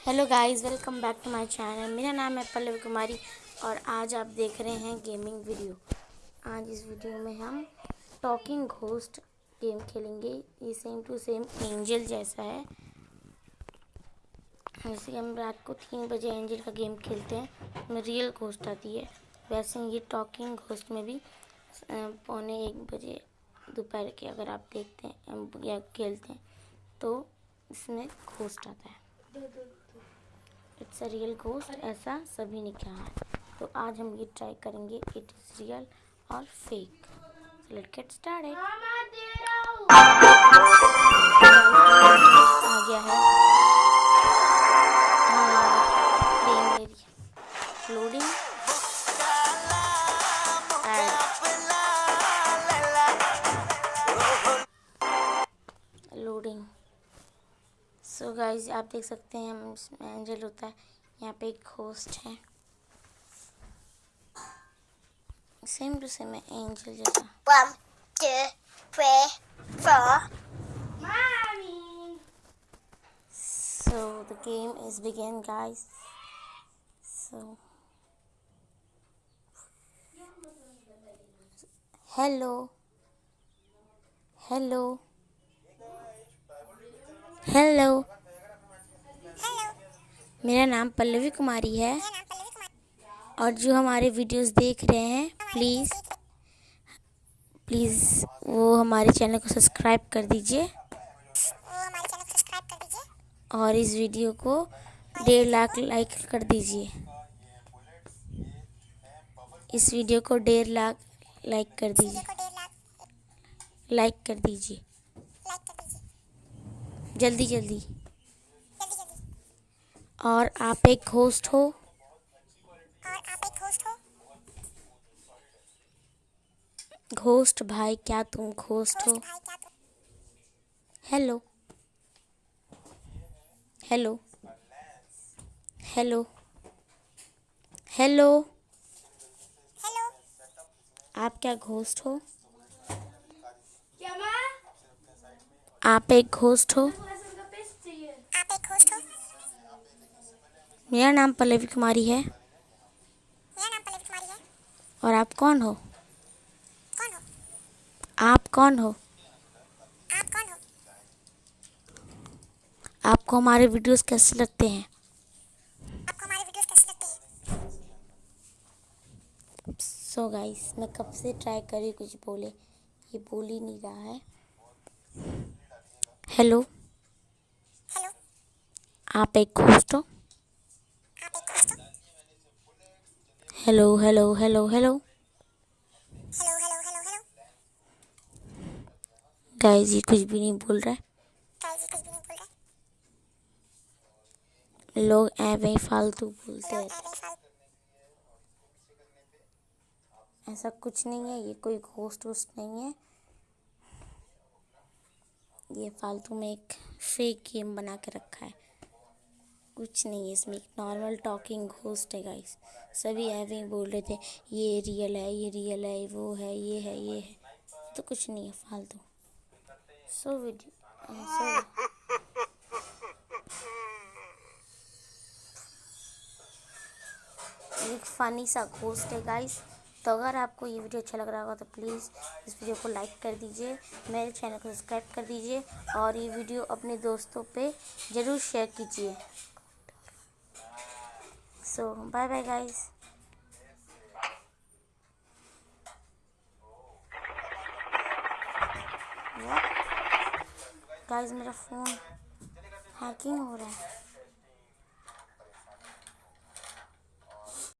Hello guys welcome back to my channel मेरा नाम है पल्लव कुमारी और आज आप देख रहे हैं गेमिंग वीडियो आज इस वीडियो में हम टॉकिंग घोस्ट गेम खेलेंगे। ये सेम टू सेम एंजल जैसा है। जैसे हम रात को तीन बजे एंजल का गेम खेलते हैं, उसमें रियल घोस्ट आती है। वैसे ये टॉकिंग घोस्ट में भी पौने एक बजे दोपहर के अगर आप देखते हैं, या खेलते हैं तो इसमें घोस्ट आता है। इट्स अ रियल घोस्ट ऐसा सभी ने कहा है। तो आज हम ये ट्राई करेंगे इट इज़ रियल और फेक लेट गेट स्टार्टेड आ गया है। हाँ loading loading so so guys आप देख सकते हैं इसमें एंजल होता है। यहाँ पे एक होस्ट है। सेम टू सेम एंजल जैसा। So the game is begin guys so hello hello hello मेरा नाम पल्लवी कुमारी है। और जो हमारे वीडियोस देख रहे हैं प्लीज़ प्लीज़ वो हमारे चैनल को सब्सक्राइब कर दीजिए। और इस वीडियो को डेढ़ लाख लाइक कर दीजिए। इस वीडियो को डेढ़ लाख लाइक कर दीजिए। लाइक कर दीजिए। जल्दी जल्दी। और आप एक होस्ट हो। और आप एक होस्ट हो घोस्ट भाई क्या तुम घोस्ट हो? हेलो हेलो हेलो हेलो आप क्या घोस्ट हो? आप एक घोस्ट हो। मेरा नाम पल्लवी कुमारी है। मेरा नाम पल्लवी कुमारी है। और आप कौन हो? कौन हो? आप कौन हो? आप कौन हो? आपको हमारे वीडियोस कैसे लगते हैं? आपको हमारे वीडियोस कैसे लगते हैं? सो so गाइस मैं कब से ट्राई करी कुछ बोले। ये बोल ही नहीं रहा है। हेलो हेलो आप एक होस्ट हो? Hello, hello, hello, hello. Hello, hello, hello, hello. Guys ये कुछ भी नहीं बोल रहा है। लोग ऐवे फालतू बोलते हैं। ऐसा कुछ नहीं है ये कोई घोस्ट वोस्ट नहीं है। ये फालतू में एक फेक गेम बना के रखा है। कुछ नहीं है इसमें। नॉर्मल टॉकिंग घोस्ट है गाइस सभी ऐवे ही बोल रहे थे, ये रियल है, ये रियल है, वो है, ये है ये है। तो कुछ नहीं है, फालतू। सो वीडियो सो एक फ़नी सा घोस्ट है गाइस तो अगर आपको ये वीडियो अच्छा लग रहा होगा तो प्लीज़ इस वीडियो को लाइक कर दीजिए, मेरे चैनल को सब्सक्राइब कर दीजिए, और ये वीडियो अपने दोस्तों पे ज़रूर शेयर कीजिए। So bye bye guys guys मेरा फ़ोन हैकिंग हो रहा है।